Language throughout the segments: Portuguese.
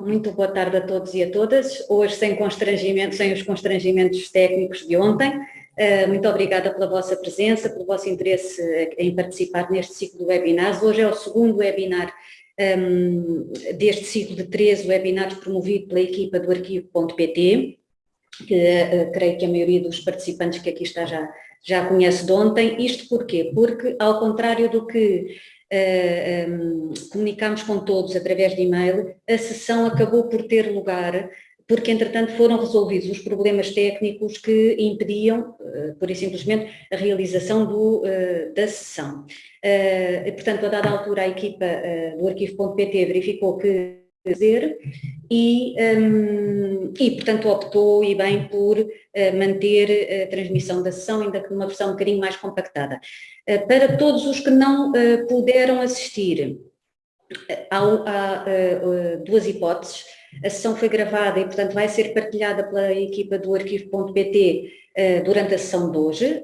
Muito boa tarde a todos e a todas. Hoje sem constrangimentos, sem os constrangimentos técnicos de ontem. Eh, muito obrigada pela vossa presença, pelo vosso interesse em participar neste ciclo de webinars. Hoje é o segundo webinar um, ehm, deste ciclo de 13 webinars promovido pela equipa do arquivo.pt, que uh, creio que a maioria dos participantes que aqui está já, já conhece de ontem. Isto porquê? Porque, ao contrário do que eh, um, comunicámos com todos através de e-mail, a sessão acabou por ter lugar porque entretanto foram resolvidos os problemas técnicos que impediam, uh, pura e simplesmente, a realização do, uh, da sessão. Uh, portanto, a dada altura a equipa do arquivo.pt verificou que fazer e, um, e, portanto, optou e bem por uh, manter a transmissão da sessão, ainda que numa versão um bocadinho mais compactada. Uh, para todos os que não uh, puderam assistir, há, há duas hipóteses. A sessão foi gravada e, portanto, vai ser partilhada pela equipa do arquivo.pt durante a sessão de hoje,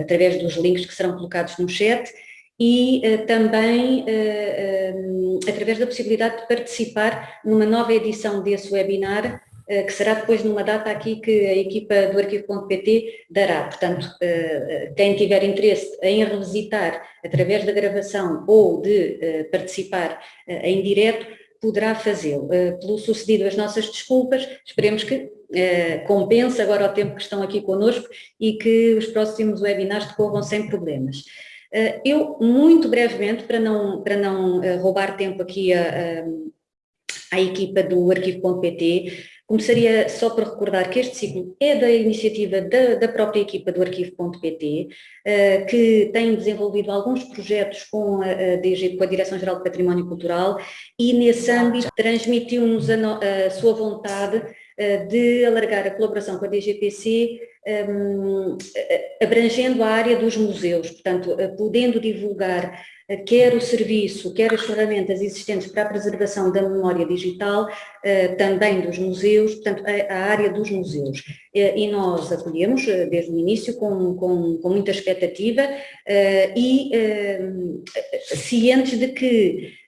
através dos links que serão colocados no chat, e uh, também uh, através da possibilidade de participar numa nova edição desse webinar, que será depois numa data aqui que a equipa do arquivo.pt dará. Portanto, quem tiver interesse em revisitar através da gravação ou de participar em direto, poderá fazê-lo. Pelo sucedido, as nossas desculpas, esperemos que compense agora o tempo que estão aqui connosco e que os próximos webinars decorram sem problemas. Eh, eu, muito brevemente, para não, para não eh, roubar tempo aqui a, a equipa do arquivo.pt, começaria só por recordar que este ciclo é da iniciativa da, da própria equipa do arquivo.pt, eh, que tem desenvolvido alguns projetos com a, a, DG, com a Direção-Geral de Património Cultural e nesse âmbito transmitiu-nos a, a sua vontade de alargar a colaboração com a DGPC um, abrangendo a área dos museus, portanto, podendo divulgar quer o serviço, quer as ferramentas existentes para a preservação da memória digital, também dos museus, portanto, a, área dos museus. E nós acolhemos desde o início com, com, com muita expectativa e cientes de que eh,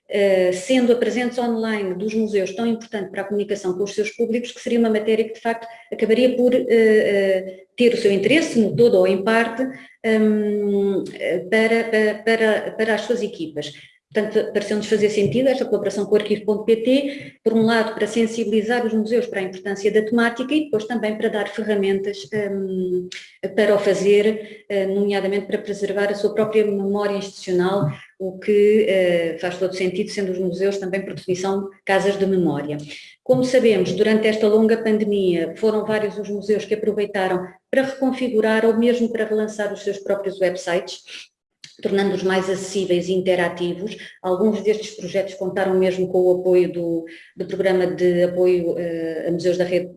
sendo a presença online dos museus tão importante para a comunicação com os seus públicos, que seria uma matéria que de facto acabaria por uh, uh, ter o seu interesse, no todo ou em parte, um, para, para, para as suas equipas. Portanto, pareceu-nos fazer sentido esta colaboração com o arquivo.pt, por um lado para sensibilizar os museus para a importância da temática e depois também para dar ferramentas um, para o fazer, nomeadamente para preservar a sua própria memória institucional, o que uh, faz todo sentido, sendo os museus também, por definição, casas de memória. Como sabemos, durante esta longa pandemia, foram vários os museus que aproveitaram para reconfigurar ou mesmo para relançar os seus próprios websites, tornando-os mais acessíveis e interativos. Alguns destes projetos contaram mesmo com o apoio do, do Programa de Apoio uh, a Museus da Rede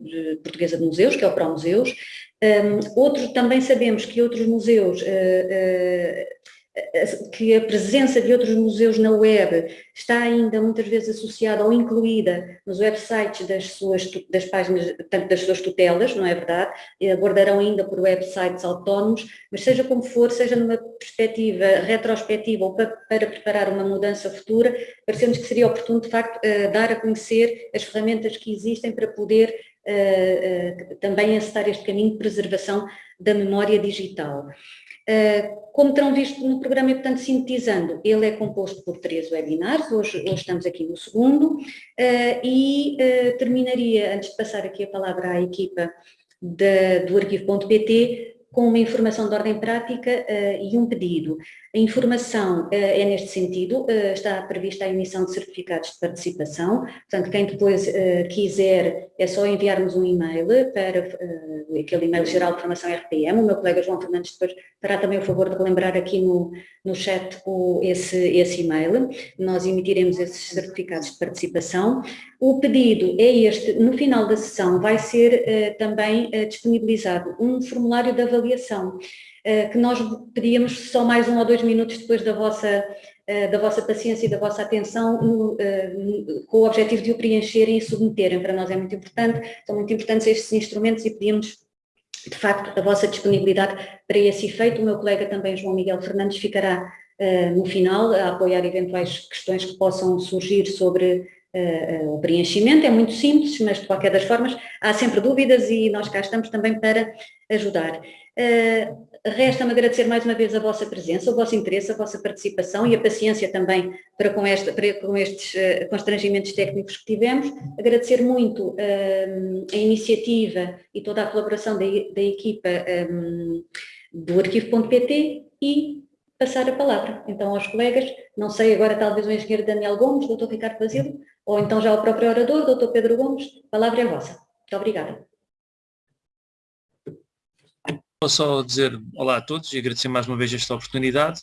Portuguesa de Museus, que é o ProMuseus. Um, outros, também sabemos que outros museus uh, que a presença de outros museus na web está ainda muitas vezes associada ou incluída nos websites das suas das páginas, tanto das suas tutelas, não é verdade? Aguardarão ainda por websites autónomos, mas seja como for, seja numa perspectiva retrospectiva ou para, para preparar uma mudança futura, parecemos que seria oportuno de facto eh, dar a conhecer as ferramentas que existem para poder uh, uh, também acessar este caminho de preservação da memória digital. Uh, como terão visto no programa, e portanto, sintetizando, ele é composto por três webinars, hoje, hoje estamos aqui no segundo, uh, e uh, terminaria, antes de passar aqui a palavra à equipa do arquivo.pt, com uma informação de ordem prática e um pedido. A informação é neste sentido, está prevista a emissão de certificados de participação, portanto quem depois quiser é só enviarmos um e-mail para aquele e-mail geral de formação RPM, o meu colega João Fernandes depois fará também o favor de relembrar aqui no, no chat o, esse, esse e-mail, nós emitiremos esses certificados de participação. O pedido é este, no final da sessão vai ser uh, também uh, disponibilizado um formulário de avaliação, uh, que nós pedíamos só mais um ou dois minutos depois da vossa, da vossa paciência e da vossa atenção, no, com o objetivo de o preencherem e submeterem. Para nós é muito importante, são muito importantes estes instrumentos e pedimos de facto, a vossa disponibilidade para esse efeito. O meu colega também, João Miguel Fernandes, ficará no final a apoiar eventuais questões que possam surgir sobre o preenchimento, é muito simples, mas de qualquer das formas há sempre dúvidas e nós cá estamos também para ajudar. Uh, Resta-me agradecer mais uma vez a vossa presença, o vosso interesse, a vossa participação e a paciência também para com, esta, para com estes constrangimentos técnicos que tivemos. Agradecer muito a iniciativa e toda a colaboração da, da equipa do arquivo.pt e passar a palavra então aos colegas, não sei agora talvez o engenheiro Daniel Gomes, doutor Ricardo Basílio, ou então já o próprio orador, doutor Pedro Gomes, a palavra é vossa. Muito obrigada. Vou só dizer olá a todos e agradecer mais uma vez esta oportunidade.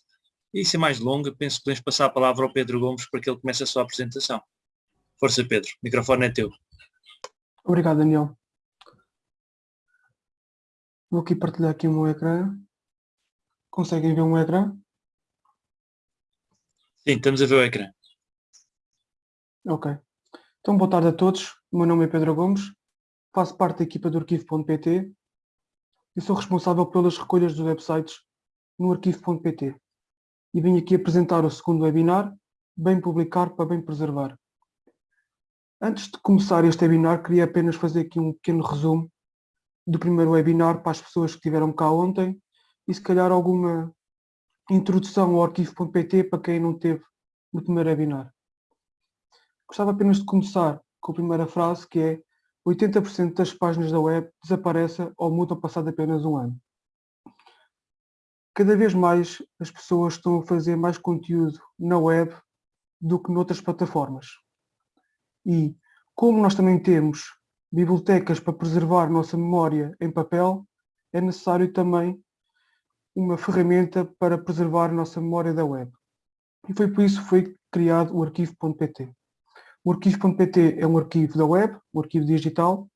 E sem mais longa, penso que podemos passar a palavra ao Pedro Gomes para que ele comece a sua apresentação. Força Pedro, o microfone é teu. Obrigado Daniel. Vou aqui partilhar aqui o meu ecrã. Conseguem ver meu ecrã? Sim, estamos a ver o ecrã. Ok. Então, boa tarde a todos. O meu nome é Pedro Gomes. Faço parte da equipa do arquivo.pt eu sou responsável pelas recolhas dos websites no arquivo.pt e venho aqui apresentar o segundo webinar, Bem Publicar para Bem Preservar. Antes de começar este webinar, queria apenas fazer aqui um pequeno resumo do primeiro webinar para as pessoas que estiveram cá ontem e se calhar alguma introdução ao arquivo.pt para quem não teve no primeiro webinar. Gostava apenas de começar com a primeira frase que é 80% das páginas da web desaparecem ou mudam passado apenas um ano. Cada vez mais as pessoas estão a fazer mais conteúdo na web do que noutras plataformas. E como nós também temos bibliotecas para preservar nossa memória em papel, é necessário também uma ferramenta para preservar nossa memória da web. E foi por isso que foi criado o arquivo.pt. O arquivo.pt é um arquivo da web, um arquivo digital,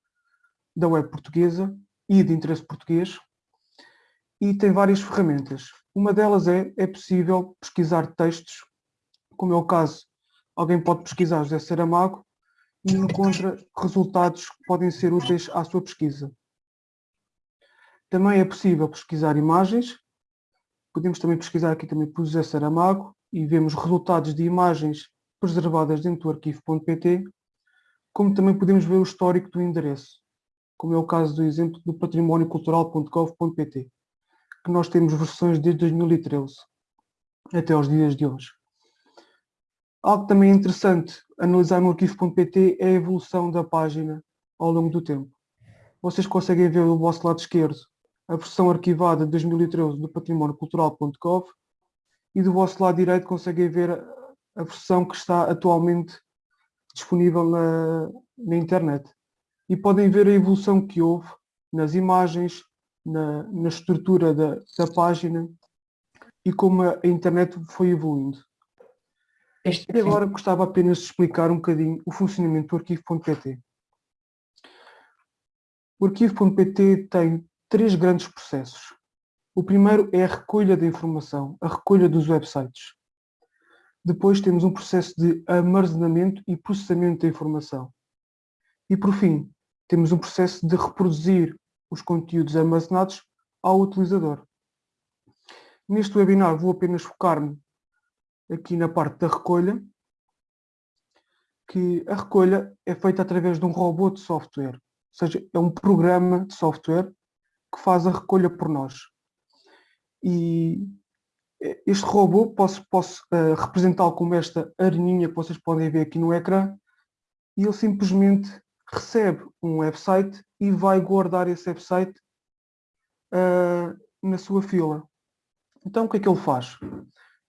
da web portuguesa e de interesse português, e tem várias ferramentas. Uma delas é, é possível pesquisar textos, como é o caso, alguém pode pesquisar José Saramago e encontra resultados que podem ser úteis à sua pesquisa. Também é possível pesquisar imagens, podemos também pesquisar aqui também por José Saramago e vemos resultados de imagens preservadas dentro do arquivo.pt, como também podemos ver o histórico do endereço, como é o caso do exemplo do patrimóniocultural.gov.pt, que nós temos versões desde 2013 até aos dias de hoje. Algo também interessante analisar no arquivo.pt é a evolução da página ao longo do tempo. Vocês conseguem ver do vosso lado esquerdo a versão arquivada de 2013 do patrimóniocultural.gov e do vosso lado direito conseguem ver a versão que está atualmente disponível na, na internet. E podem ver a evolução que houve nas imagens, na, na estrutura da, da página e como a internet foi evoluindo. E agora gostava apenas de explicar um bocadinho o funcionamento do arquivo.pt. O arquivo.pt tem três grandes processos. O primeiro é a recolha da informação, a recolha dos websites. Depois temos um processo de armazenamento e processamento da informação. E por fim, temos um processo de reproduzir os conteúdos armazenados ao utilizador. Neste webinar vou apenas focar-me aqui na parte da recolha, que a recolha é feita através de um robô de software, ou seja, é um programa de software que faz a recolha por nós. E este robô posso, posso uh, representá-lo como esta areninha que vocês podem ver aqui no ecrã e ele simplesmente recebe um website e vai guardar esse website uh, na sua fila. Então o que é que ele faz?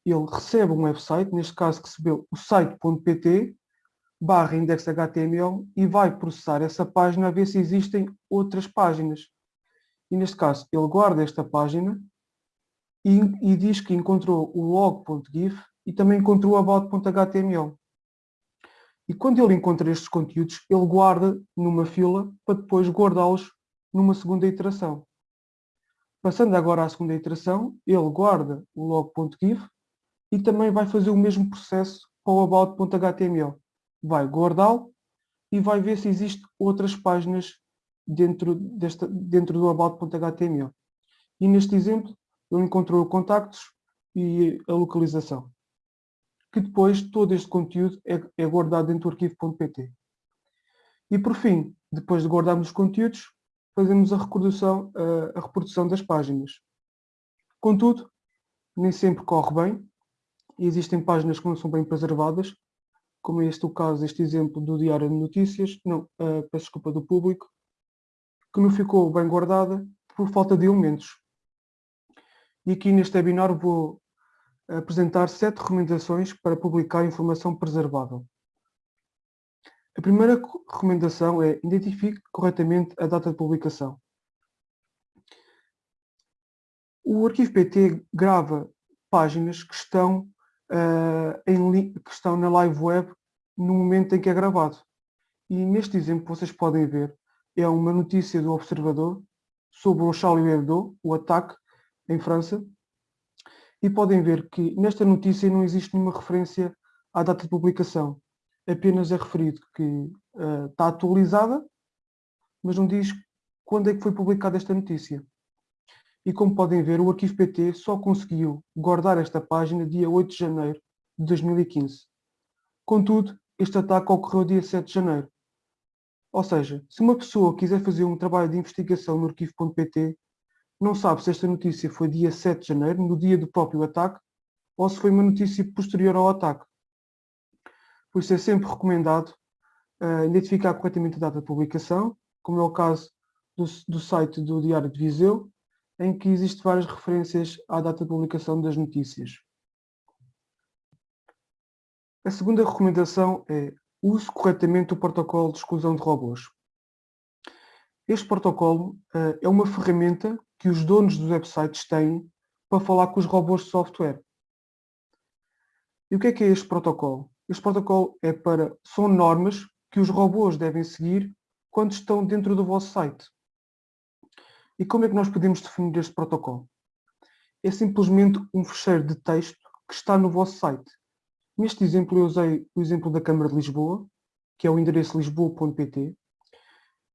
Ele recebe um website, neste caso recebeu o site.pt barra index.html e vai processar essa página a ver se existem outras páginas. E neste caso ele guarda esta página e, e diz que encontrou o log.gif e também encontrou o about.html. E quando ele encontra estes conteúdos, ele guarda numa fila para depois guardá-los numa segunda iteração. Passando agora à segunda iteração, ele guarda o log.gif e também vai fazer o mesmo processo para o about.html. Vai guardá-lo e vai ver se existem outras páginas dentro, desta, dentro do about.html. E neste exemplo, ele encontrou contactos e a localização. que depois todo este conteúdo é, é guardado dentro do arquivo.pt. E por fim, depois de guardarmos os conteúdos, fazemos a reprodução, a reprodução das páginas. Contudo, nem sempre corre bem e existem páginas que não são bem preservadas, como este o caso, este exemplo do Diário de Notícias, não, uh, peço desculpa, do público, que não ficou bem guardada por falta de elementos. E aqui neste webinar vou apresentar sete recomendações para publicar informação preservável. A primeira recomendação é identifique corretamente a data de publicação. O arquivo PT grava páginas que estão, uh, em, que estão na live web no momento em que é gravado. E neste exemplo vocês podem ver, é uma notícia do Observador sobre o Charlie Hebdo, o ataque em França, e podem ver que nesta notícia não existe nenhuma referência à data de publicação apenas é referido que uh, está atualizada, mas não diz quando é que foi publicada esta notícia. E como podem ver, o arquivo PT só conseguiu guardar esta página dia 8 de janeiro de 2015. Contudo, este ataque ocorreu dia 7 de janeiro. Ou seja, se uma pessoa quiser fazer um trabalho de investigação no arquivo.pt, não sabe se esta notícia foi dia 7 de janeiro, no dia do próprio ataque, ou se foi uma notícia posterior ao ataque. Por isso é sempre recomendado uh, identificar corretamente a data de publicação, como é o caso do, do site do Diário de Viseu, em que existem várias referências à data de publicação das notícias. A segunda recomendação é use corretamente o protocolo de exclusão de robôs. Este protocolo uh, é uma ferramenta que os donos dos websites têm para falar com os robôs de software. E o que é que é este protocolo? Este protocolo é para, são normas que os robôs devem seguir quando estão dentro do vosso site. E como é que nós podemos definir este protocolo? É simplesmente um fecheiro de texto que está no vosso site. Neste exemplo eu usei o exemplo da Câmara de Lisboa, que é o endereço lisboa.pt,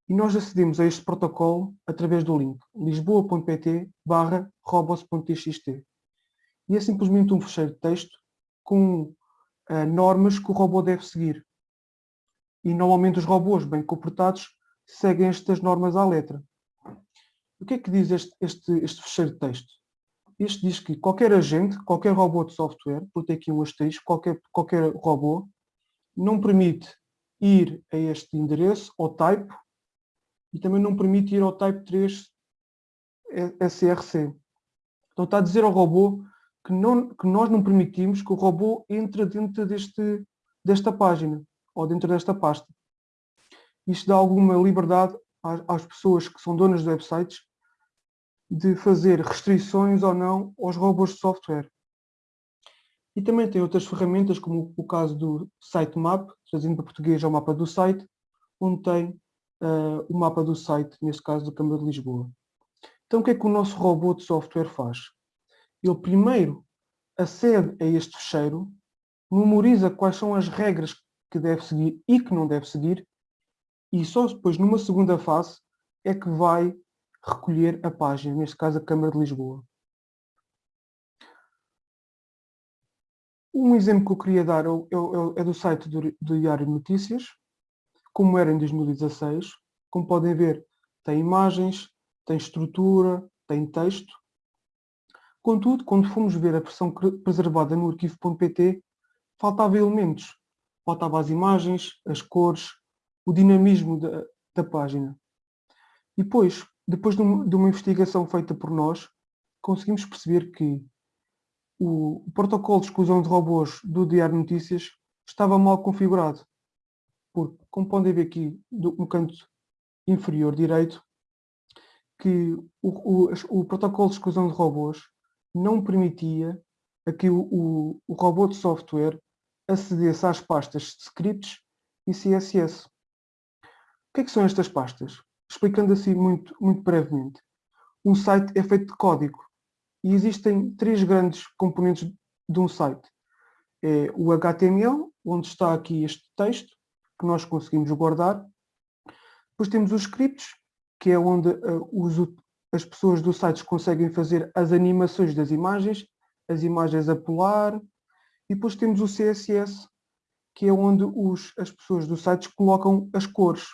e nós acedemos a este protocolo através do link lisboa.pt barra robos.txt. E é simplesmente um fecheiro de texto com uh, normas que o robô deve seguir. E normalmente os robôs bem comportados seguem estas normas à letra. O que é que diz este, este, este fecheiro de texto? Este diz que qualquer agente, qualquer robô de software, por ter aqui um asterisco, qualquer, qualquer robô, não permite ir a este endereço, ao type, e também não permite ir ao type 3 SRC. Então está a dizer ao robô que, não, que nós não permitimos que o robô entre dentro deste, desta página ou dentro desta pasta. Isto dá alguma liberdade às, às pessoas que são donas de websites de fazer restrições ou não aos robôs de software. E também tem outras ferramentas, como o caso do sitemap, trazendo para português ao mapa do site, onde tem uh, o mapa do site, neste caso da Câmara de Lisboa. Então o que é que o nosso robô de software faz? ele primeiro acede a este fecheiro, memoriza quais são as regras que deve seguir e que não deve seguir, e só depois, numa segunda fase, é que vai recolher a página, neste caso a Câmara de Lisboa. Um exemplo que eu queria dar é do site do, Diário de Notícias, como era em 2016. Como podem ver, tem imagens, tem estrutura, tem texto, Contudo, quando fomos ver a versão preservada no arquivo.pt, faltava elementos. Faltava as imagens, as cores, o dinamismo da, da página. E depois, depois de uma, de investigação feita por nós, conseguimos perceber que o, protocolo de exclusão de robôs do Diário Notícias estava mal configurado. Porque, como podem ver aqui no canto inferior direito, que o, o, o protocolo de exclusão de robôs não permitia a que o, o, o robô de software acedesse às pastas de scripts e CSS. O que, é que são estas pastas? Explicando assim muito, muito brevemente. Um site é feito de código e existem três grandes componentes de um site. É o HTML, onde está aqui este texto, que nós conseguimos guardar. Depois temos os scripts, que é onde uh, os, as pessoas dos sites conseguem fazer as animações das imagens, as imagens a pular, E depois temos o CSS, que é onde os, as pessoas dos sites colocam as cores.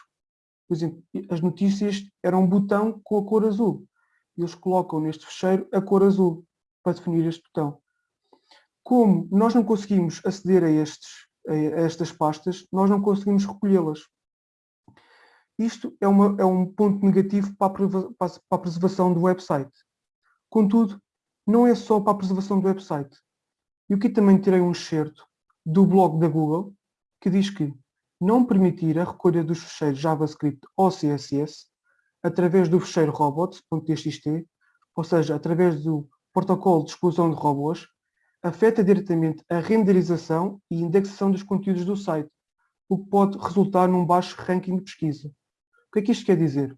Por exemplo, as notícias eram um botão com a cor azul. E eles colocam neste fecheiro a cor azul para definir este botão. Como nós não conseguimos aceder a, estes, a estas pastas, nós não conseguimos recolhê-las. Isto é, uma, é, um ponto negativo para a, preservação do website. Contudo, não é só para a preservação do website. Eu aqui também tirei um excerto do blog da Google que diz que não permitir a recolha dos fecheiros JavaScript ou CSS através do fecheiro robots.txt, ou seja, através do protocolo de exclusão de robôs, afeta diretamente a renderização e indexação dos conteúdos do site, o que pode resultar num baixo ranking de pesquisa. O que é que isto quer dizer?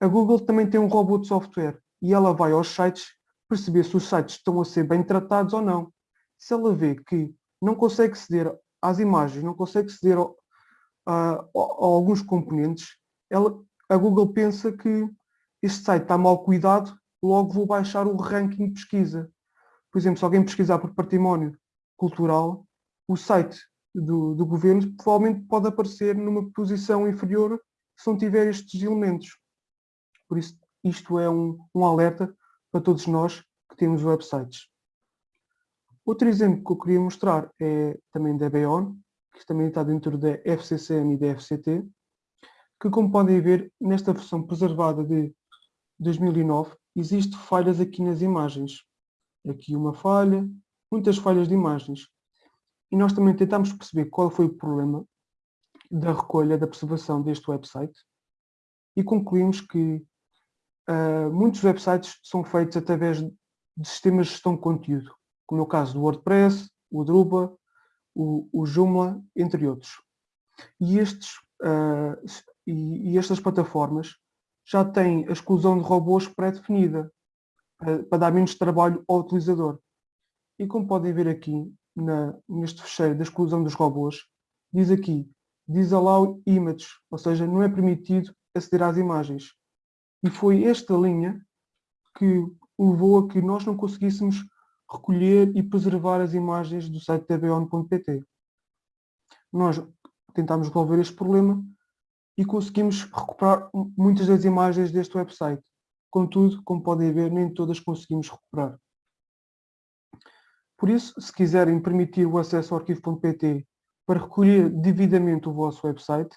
A Google também tem um robô de software e ela vai aos sites perceber se os sites estão a ser bem tratados ou não. Se ela vê que não consegue aceder às imagens, não consegue aceder a, a, a alguns componentes, ela, a Google pensa que este site está mal cuidado, logo vou baixar o ranking de pesquisa. Por exemplo, se alguém pesquisar por património cultural, o site do, do governo provavelmente pode aparecer numa posição inferior se não tiver estes elementos. Por isso, isto é um, um alerta para todos nós que temos websites. Outro exemplo que eu queria mostrar é também da Beon, que também está dentro da FCCM e da FCT, que como podem ver, nesta versão preservada de 2009, existem falhas aqui nas imagens. Aqui uma falha, muitas falhas de imagens. E nós também tentamos perceber qual foi o problema da recolha, da preservação deste website e concluímos que uh, muitos websites são feitos através de sistemas de gestão de conteúdo, como é o caso do WordPress, o Drupal, o, o Joomla, entre outros. E, estes, uh, e, e, estas plataformas já têm a exclusão de robôs pré-definida, para, para, dar menos trabalho ao utilizador. E como podem ver aqui, na, neste fecheiro da exclusão dos robôs, diz aqui Disallow Image, ou seja, não é permitido aceder às imagens. E foi esta linha que levou a que nós não conseguíssemos recolher e preservar as imagens do site tbon.pt. Nós tentámos resolver este problema e conseguimos recuperar muitas das imagens deste website. Contudo, como podem ver, nem todas conseguimos recuperar. Por isso, se quiserem permitir o acesso ao arquivo.pt para recolher devidamente o vosso website,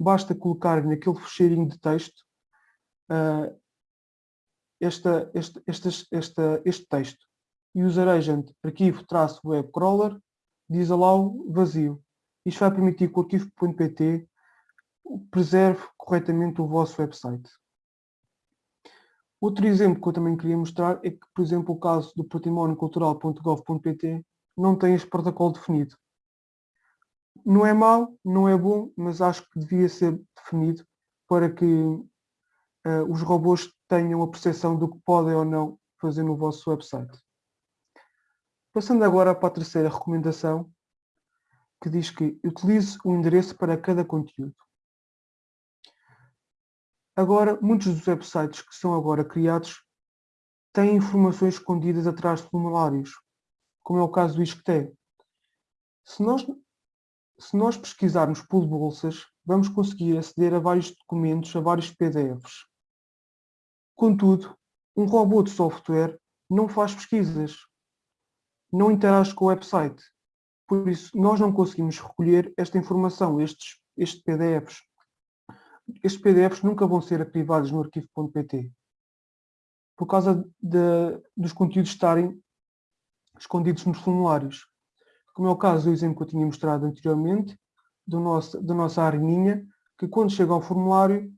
basta colocar naquele fecheirinho de texto uh, esta, este, este, este, este texto user agent arquivo traço web crawler disallow vazio. Isto vai permitir que o arquivo.pt preserve corretamente o vosso website. Outro exemplo que eu também queria mostrar é que, por exemplo, o caso do patrimóniocultural.gov.pt não tem este protocolo definido. Não é mau, não é bom, mas acho que devia ser definido para que uh, os robôs tenham a percepção do que podem ou não fazer no vosso website. Passando agora para a terceira recomendação, que diz que utilize um endereço para cada conteúdo. Agora, muitos dos websites que são agora criados têm informações escondidas atrás de formulários, como é o caso do ISCTE. Se nós, se nós pesquisarmos por bolsas, vamos conseguir aceder a vários documentos, a vários PDFs. Contudo, um robô de software não faz pesquisas, não interage com o website. Por isso, nós não conseguimos recolher esta informação, estes, estes PDFs. Estes PDFs nunca vão ser arquivados no arquivo.pt por causa de, dos conteúdos estarem escondidos nos formulários. Como é o caso do exemplo que eu tinha mostrado anteriormente, do nosso, da nossa areninha, que quando chega ao formulário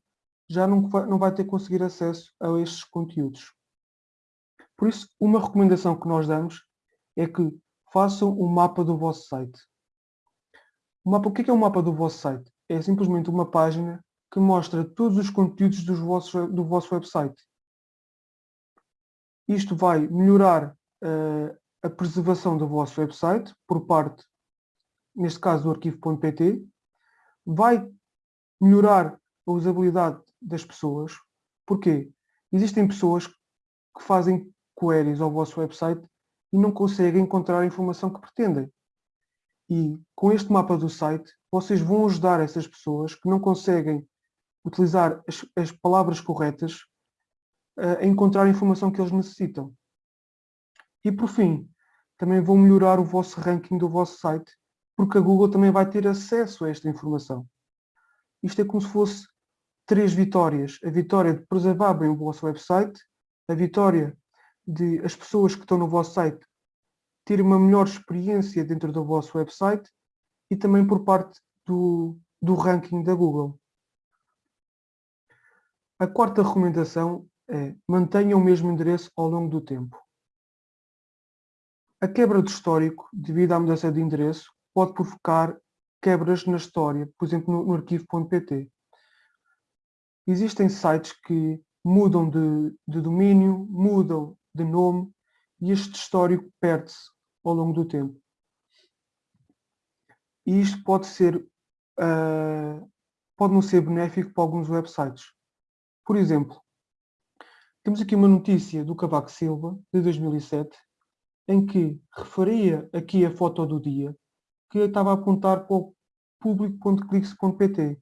já não vai, não vai ter conseguir acesso a estes conteúdos. Por isso, uma recomendação que nós damos é que façam um mapa do vosso site. O, mapa, o que é, é um mapa do vosso site? É simplesmente uma página que mostra todos os conteúdos dos vossos, do vosso website. Isto vai melhorar uh, a preservação do vosso website por parte, neste caso, do arquivo.pt, vai melhorar a usabilidade das pessoas. Porquê? Existem pessoas que fazem queries ao vosso website e não conseguem encontrar a informação que pretendem. E com este mapa do site, vocês vão ajudar essas pessoas que não conseguem utilizar as, as palavras corretas a encontrar a informação que eles necessitam. E por fim, também vão melhorar o vosso ranking do vosso site, porque a Google também vai ter acesso a esta informação. Isto é como se fosse três vitórias. A vitória de preservar bem o vosso website, a vitória de as pessoas que estão no vosso site terem uma melhor experiência dentro do vosso website e também por parte do, do ranking da Google. A quarta recomendação é mantenha o mesmo endereço ao longo do tempo. A quebra do histórico, devido à mudança de endereço, pode provocar quebras na história, por exemplo, no, no arquivo.pt. Existem sites que mudam de, de domínio, mudam de nome e este histórico perde-se ao longo do tempo. E isto pode ser, uh, pode não ser benéfico para alguns websites. Por exemplo, temos aqui uma notícia do Cavaco Silva, de 2007, em que referia aqui a foto do dia, que estava a apontar para o público.clix.pt.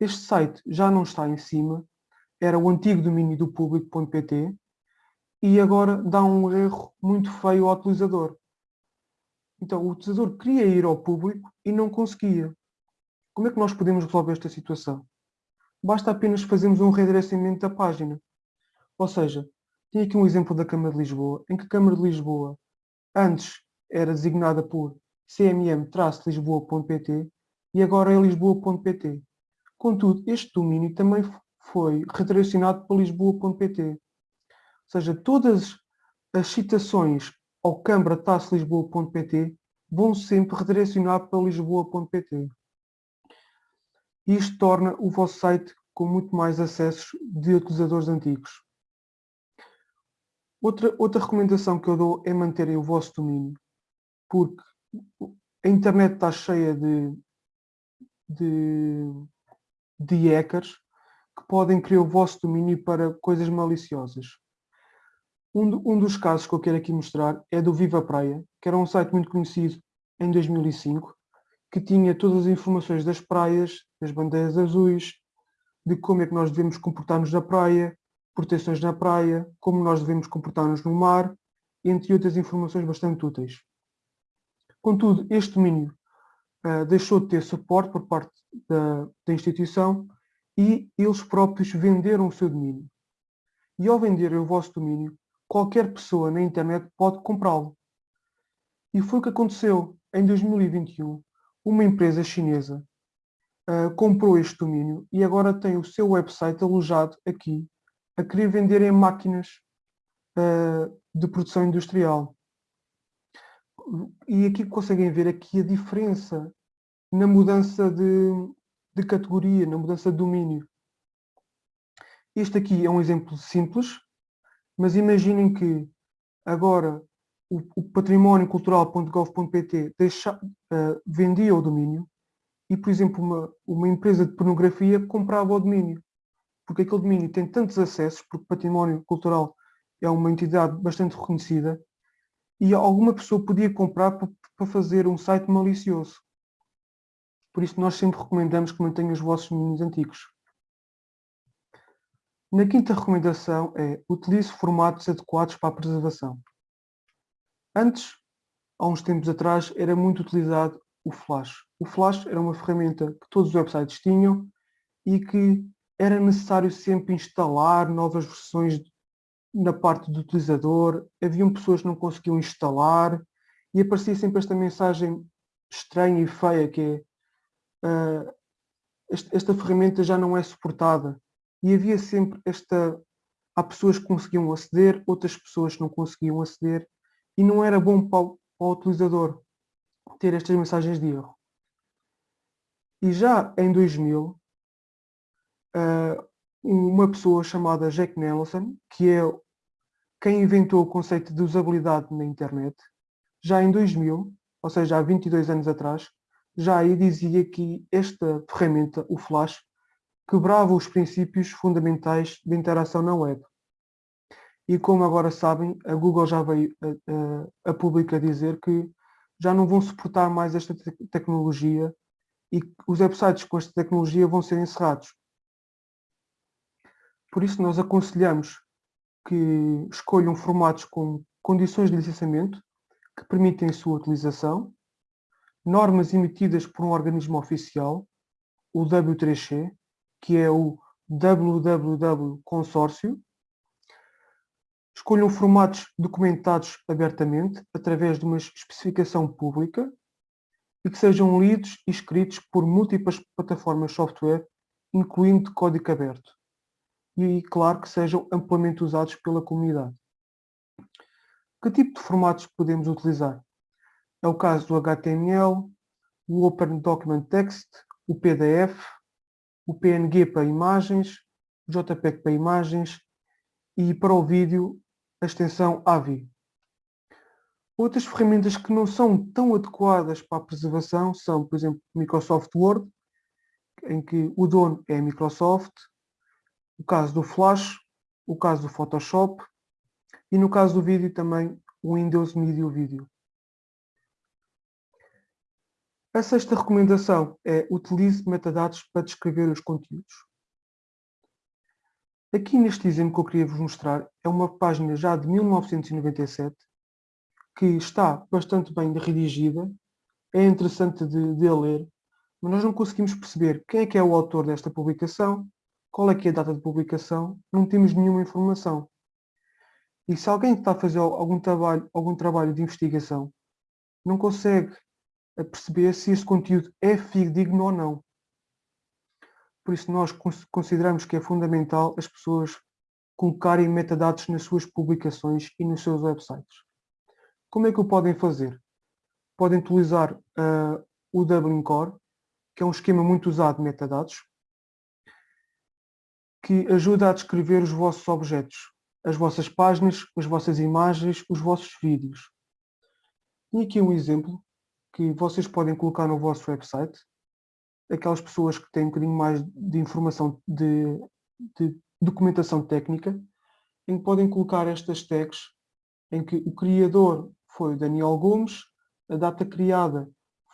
Este site já não está em cima, era o antigo domínio do público.pt e agora dá um erro muito feio ao utilizador. Então o utilizador queria ir ao público e não conseguia. Como é que nós podemos resolver esta situação? Basta apenas fazermos um redirecionamento da página. Ou seja, tenho aqui um exemplo da Câmara de Lisboa, em que a Câmara de Lisboa antes era designada por cmm-lisboa.pt e agora é lisboa.pt. Contudo, este domínio também foi redirecionado para lisboa.pt. Seja, todas as citações ao câmara-lisboa.pt vão sempre redirecionar para lisboa.pt. Isto torna o vosso site com muito mais acessos de utilizadores antigos. Outra, outra recomendação que eu dou é manterem o vosso domínio, porque a internet está cheia de, de, de hackers que podem criar o vosso domínio para coisas maliciosas. Um, um dos casos que eu quero aqui mostrar é do Viva Praia, que era um site muito conhecido em 2005, que tinha todas as informações das praias, das bandeiras azuis, de como é que nós devemos comportar-nos na praia, proteções na praia, como nós devemos comportar-nos no mar, entre outras informações bastante úteis. Contudo, este domínio uh, deixou de ter suporte por parte da, da instituição e eles próprios venderam o seu domínio. E ao venderem o vosso domínio, qualquer pessoa na internet pode comprá-lo. E foi o que aconteceu. Em 2021, uma empresa chinesa uh, comprou este domínio e agora tem o seu website alojado aqui a querer vender em máquinas uh, de produção industrial. E aqui conseguem ver aqui a diferença na mudança de, de categoria, na mudança de domínio. Este aqui é um exemplo simples, mas imaginem que agora o, o património cultural.gov.pt uh, vendia o domínio e, por exemplo, uma, uma empresa de pornografia comprava o domínio porque aquele domínio tem tantos acessos, porque património cultural é uma entidade bastante reconhecida, e alguma pessoa podia comprar para fazer um site malicioso. Por isso nós sempre recomendamos que mantenham os vossos domínios antigos. Na quinta recomendação é utilize formatos adequados para a preservação. Antes, há uns tempos atrás, era muito utilizado o Flash. O Flash era uma ferramenta que todos os websites tinham e que era necessário sempre instalar novas versões na parte do utilizador, haviam pessoas que não conseguiam instalar e aparecia sempre esta mensagem estranha e feia que é uh, esta, esta ferramenta já não é suportada e havia sempre esta há pessoas que conseguiam aceder, outras pessoas que não conseguiam aceder e não era bom para o, para o utilizador ter estas mensagens de erro. E já em 2000 uh, uma pessoa chamada Jack Nelson, que é quem inventou o conceito de usabilidade na internet, já em 2000, ou seja, há 22 anos atrás, já aí dizia que esta ferramenta, o Flash, quebrava os princípios fundamentais de interação na web. E como agora sabem, a Google já veio a, a, a público dizer que já não vão suportar mais esta te tecnologia e os websites com esta tecnologia vão ser encerrados. Por isso nós aconselhamos que escolham formatos com condições de licenciamento que permitem a sua utilização, normas emitidas por um organismo oficial, o W3C, que é o WWW Consórcio, Escolham formatos documentados abertamente, através de uma especificação pública, e que sejam lidos e escritos por múltiplas plataformas software, incluindo código aberto. E, claro, que sejam amplamente usados pela comunidade. Que tipo de formatos podemos utilizar? É o caso do HTML, o Open Document Text, o PDF, o PNG para imagens, o JPEG para imagens e para o vídeo a extensão AVI. Outras ferramentas que não são tão adequadas para a preservação são, por exemplo, Microsoft Word, em que o dono é a Microsoft, o caso do Flash, o caso do Photoshop e no caso do vídeo também o Windows Media Video. A sexta recomendação é utilize metadados para descrever os conteúdos. Aqui neste exemplo que eu queria vos mostrar é uma página já de 1997 que está bastante bem redigida, é interessante de, de ler, mas nós não conseguimos perceber quem é que é o autor desta publicação, qual é que é a data de publicação, não temos nenhuma informação. E se alguém está a fazer algum trabalho, algum trabalho de investigação não consegue perceber se esse conteúdo é fidedigno ou não. Por isso nós consideramos que é fundamental as pessoas colocarem metadados nas suas publicações e nos seus websites. Como é que o podem fazer? Podem utilizar uh, o Dublin Core, que é um esquema muito usado de metadados, que ajuda a descrever os vossos objetos, as vossas páginas, as vossas imagens, os vossos vídeos. E aqui um exemplo que vocês podem colocar no vosso website, aquelas pessoas que têm um bocadinho mais de informação de, de documentação técnica, em que podem colocar estas tags em que o criador foi Daniel Gomes, a data criada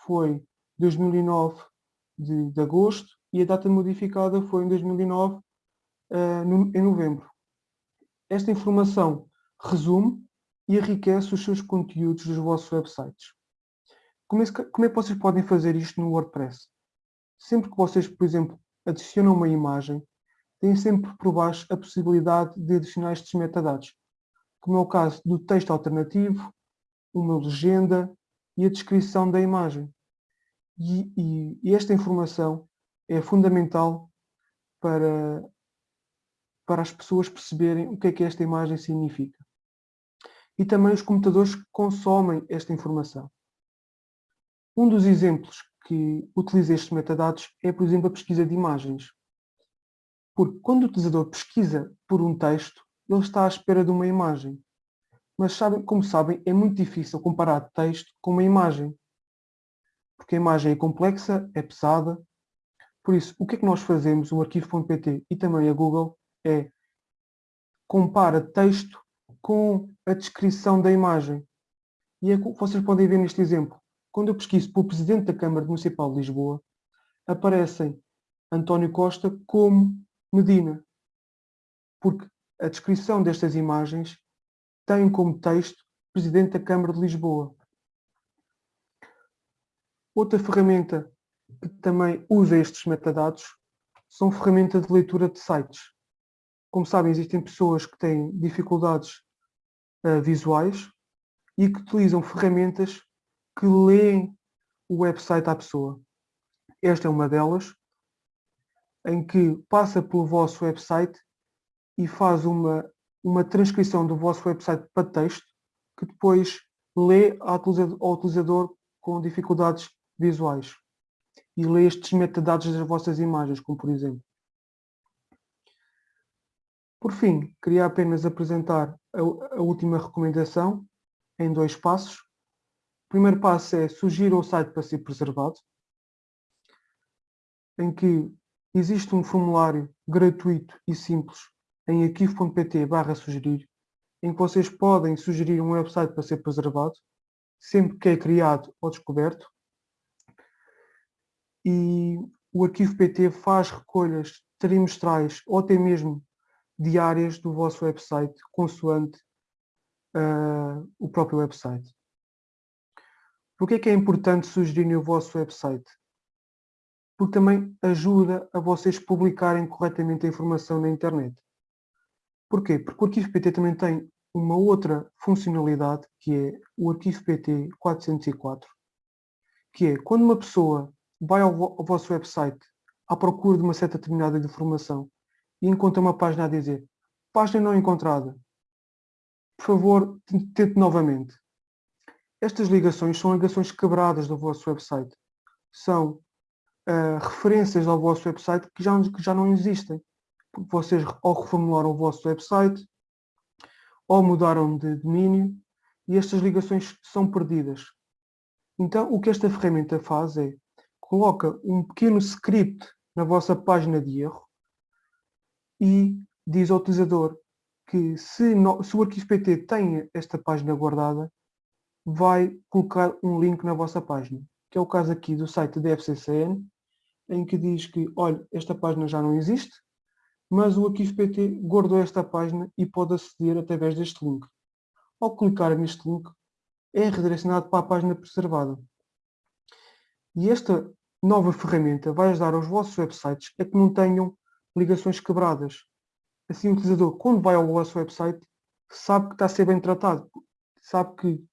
foi 2009 de, de agosto e a data modificada foi em 2009 uh, eh, no, em novembro. Esta informação resume e enriquece os seus conteúdos dos vossos websites. Como é, como é que vocês podem fazer isto no WordPress? sempre que vocês, por exemplo, adicionam uma imagem, têm sempre por baixo a possibilidade de adicionar estes metadados, como é o caso do texto alternativo, uma legenda e a descrição da imagem. E, e, e esta informação é fundamental para, para as pessoas perceberem o que é que esta imagem significa. E também os computadores consomem esta informação. Um dos exemplos que utiliza estes metadados é, por exemplo, a pesquisa de imagens. Porque quando o utilizador pesquisa por um texto, ele está à espera de uma imagem. Mas, sabem, como sabem, é muito difícil comparar texto com uma imagem. Porque a imagem é complexa, é pesada. Por isso, o que é que nós fazemos, o arquivo.pt e também a Google, é compara texto com a descrição da imagem. E é, vocês podem ver neste exemplo quando eu pesquiso pelo Presidente da Câmara Municipal de Lisboa, aparecem António Costa como Medina. Porque a descrição destas imagens tem como texto Presidente da Câmara de Lisboa. Outra ferramenta que também usa estes metadados são ferramentas de leitura de sites. Como sabem, existem pessoas que têm dificuldades uh, visuais e que utilizam ferramentas que leem o website à pessoa. Esta é uma delas, em que passa pelo vosso website e faz uma, uma transcrição do vosso website para texto, que depois lê ao utilizador, ao utilizador com dificuldades visuais e lê estes metadados das vossas imagens, como por exemplo. Por fim, queria apenas apresentar a, a última recomendação em dois passos. O primeiro passo é sugerir o site para ser preservado, em que existe um formulário gratuito e simples em arquivo.pt barra sugerir, em que vocês podem sugerir um website para ser preservado, sempre que é criado ou descoberto. E o arquivo PT faz recolhas trimestrais ou até mesmo diárias do vosso website, consoante uh, o próprio website. Por que é que é importante sugerir o vosso website? Porque também ajuda a vocês publicarem corretamente a informação na internet. Porquê? Porque o arquivo PT também tem uma outra funcionalidade, que é o arquivo PT 404, que é quando uma pessoa vai ao, ao vosso website à procura de uma certa determinada informação e encontra uma página a dizer página não encontrada, por favor, tente novamente. Estas ligações são ligações quebradas do vosso website. São uh, referências ao vosso website que já, que já não existem. Porque vocês ou reformularam o vosso website, ou mudaram de domínio, e estas ligações são perdidas. Então, o que esta ferramenta faz é, coloca um pequeno script na vossa página de erro e diz ao utilizador que se, no, se o arquivo PT tem esta página guardada, vai colocar um link na vossa página, que é o caso aqui do site da FCCN, em que diz que, olha, esta página já não existe, mas o arquivo PT guardou esta página e pode aceder através deste link. Ao clicar neste link, é redirecionado para a página preservada. E esta nova ferramenta vai ajudar aos vossos websites a que não tenham ligações quebradas. Assim o utilizador, quando vai ao vosso website, sabe que está a ser bem tratado, sabe que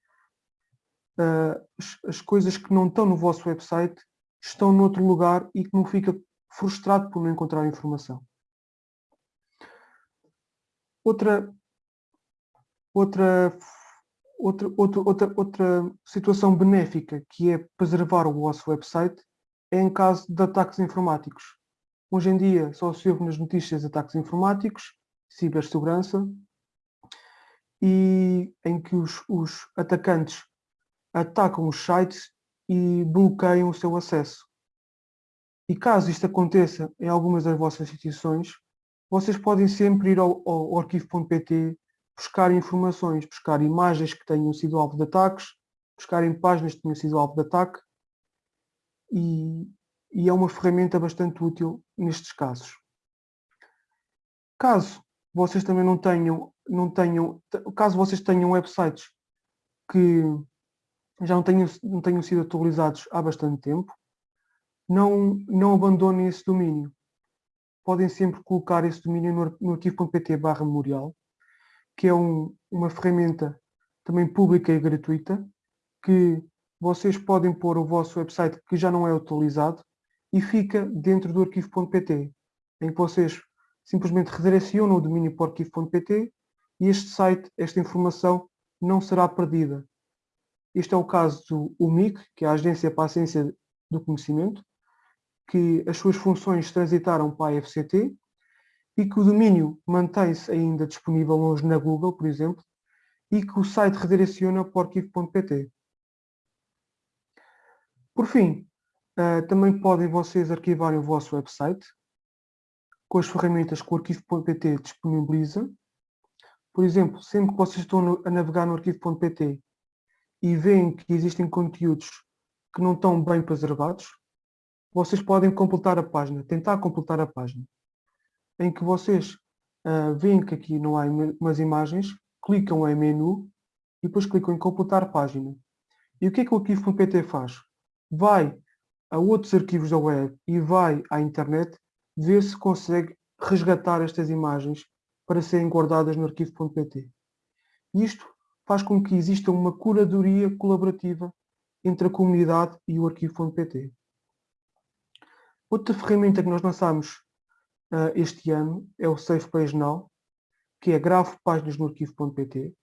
uh, as, as, coisas que não estão no vosso website estão noutro lugar e que não fica frustrado por não encontrar informação. Outra, outra, outra, outra, outra, outra situação benéfica que é preservar o vosso website é em caso de ataques informáticos. Hoje em dia só se ouve nas notícias ataques informáticos, cibersegurança, e em que os, os atacantes atacam os sites e bloqueiam o seu acesso. E caso isto aconteça em algumas das vossas instituições, vocês podem sempre ir ao, ao arquivo.pt, buscar informações, buscar imagens que tenham sido alvo de ataques, buscarem páginas que tenham sido alvo de ataque e, e é uma ferramenta bastante útil nestes casos. Caso vocês também não tenham, não tenham, caso vocês tenham websites que já não tenham, não tenham sido atualizados há bastante tempo, não, não abandonem esse domínio. Podem sempre colocar esse domínio no, no arquivo.pt barra memorial, que é um, uma ferramenta também pública e gratuita, que vocês podem pôr o vosso website que já não é utilizado e fica dentro do arquivo.pt, em que vocês simplesmente redirecionam o domínio para o arquivo.pt e este site, esta informação, não será perdida. Este é o caso do UMIC, que é a Agência para a Ciência do Conhecimento, que as suas funções transitaram para a FCT e que o domínio mantém-se ainda disponível hoje na Google, por exemplo, e que o site redireciona para o arquivo.pt. Por fim, uh, também podem vocês arquivarem o vosso website com as ferramentas que o arquivo.pt disponibiliza. Por exemplo, sempre que vocês estão a navegar no arquivo.pt e veem que existem conteúdos que não estão bem preservados, vocês podem completar a página, tentar completar a página, em que vocês uh, veem que aqui não há umas imagens, clicam em menu e depois clicam em completar página. E o que é que o arquivo.pt faz? Vai a outros arquivos da web e vai à internet ver se consegue resgatar estas imagens para serem guardadas no arquivo.pt. Isto faz com que exista uma curadoria colaborativa entre a comunidade e o arquivo.pt. Outra ferramenta que nós lançamos uh, este ano é o Safe Page Now, que é gravo páginas no arquivo.pt,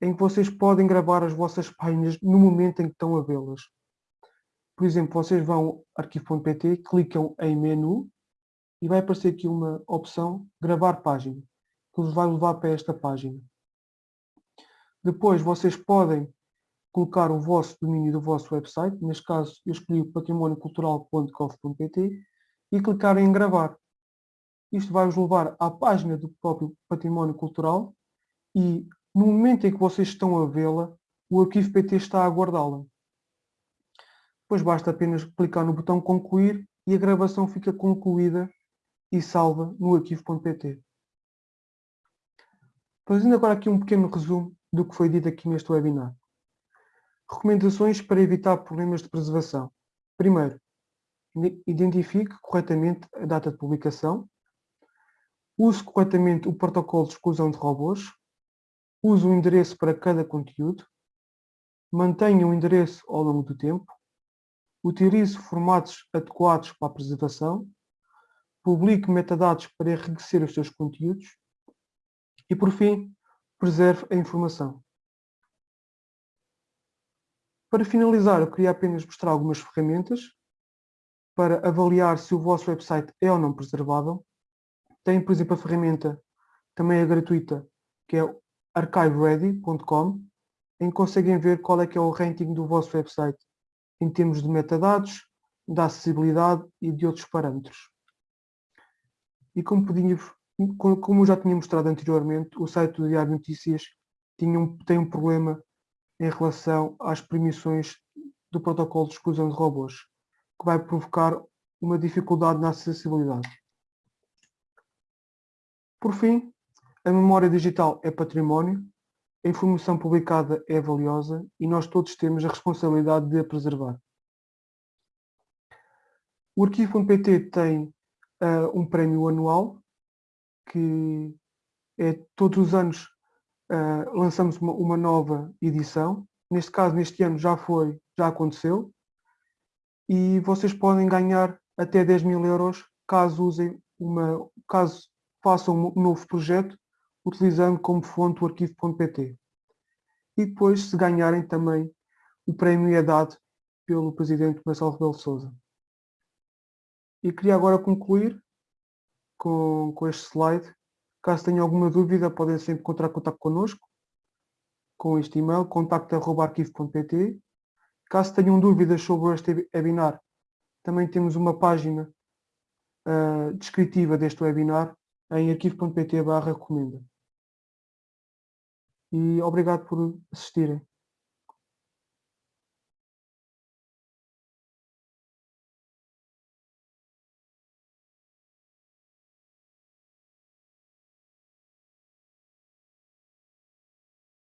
em que vocês podem gravar as vossas páginas no momento em que estão a vê-las. Por exemplo, vocês vão ao arquivo.pt, clicam em menu e vai aparecer aqui uma opção gravar página, que vos vai levar para esta página. Depois vocês podem colocar o vosso domínio do vosso website, neste caso eu escolhi o patrimôniocultural.gov.pt e clicar em gravar. Isto vai-vos levar à página do próprio património cultural e no momento em que vocês estão a vê-la, o arquivo PT está a guardá-la. Depois basta apenas clicar no botão concluir e a gravação fica concluída e salva no arquivo.pt. Fazendo agora aqui um pequeno resumo do que foi dito aqui neste webinar. Recomendações para evitar problemas de preservação. Primeiro, identifique corretamente a data de publicação. Use corretamente o protocolo de exclusão de robôs. Use o endereço para cada conteúdo. Mantenha o endereço ao longo do tempo. Utilize formatos adequados para a preservação. Publique metadados para enriquecer os seus conteúdos. E, por fim, preserve a informação. Para finalizar, eu queria apenas mostrar algumas ferramentas para avaliar se o vosso website é ou não preservável. Tem, por exemplo, a ferramenta, também é gratuita, que é archiveready.com, em que conseguem ver qual é que é o ranking do vosso website em termos de metadados, da acessibilidade e de outros parâmetros. E como, podia, como já tinha mostrado anteriormente, o site do Diário Notícias um, tem um problema em relação às permissões do protocolo de exclusão de robôs, que vai provocar uma dificuldade na acessibilidade. Por fim, a memória digital é património, a informação publicada é valiosa e nós todos temos a responsabilidade de a preservar. O arquivo.pt tem uh, um prémio anual que é todos os anos uh, lançamos uma, uma, nova edição. Neste caso, neste ano já foi, já aconteceu. E vocês podem ganhar até 10 mil euros caso usem uma, caso façam um novo projeto utilizando como fonte o arquivo.pt. E depois, se ganharem também, o prémio é dado pelo Presidente Marcelo Rebelo Sousa. E queria agora concluir com, com este slide Caso tenham alguma dúvida, podem sempre encontrar contato connosco com este e-mail, contacto.arquivo.pt. Caso tenham dúvidas sobre este webinar, também temos uma página uh, descritiva deste webinar em arquivo.pt recomenda. E obrigado por assistirem.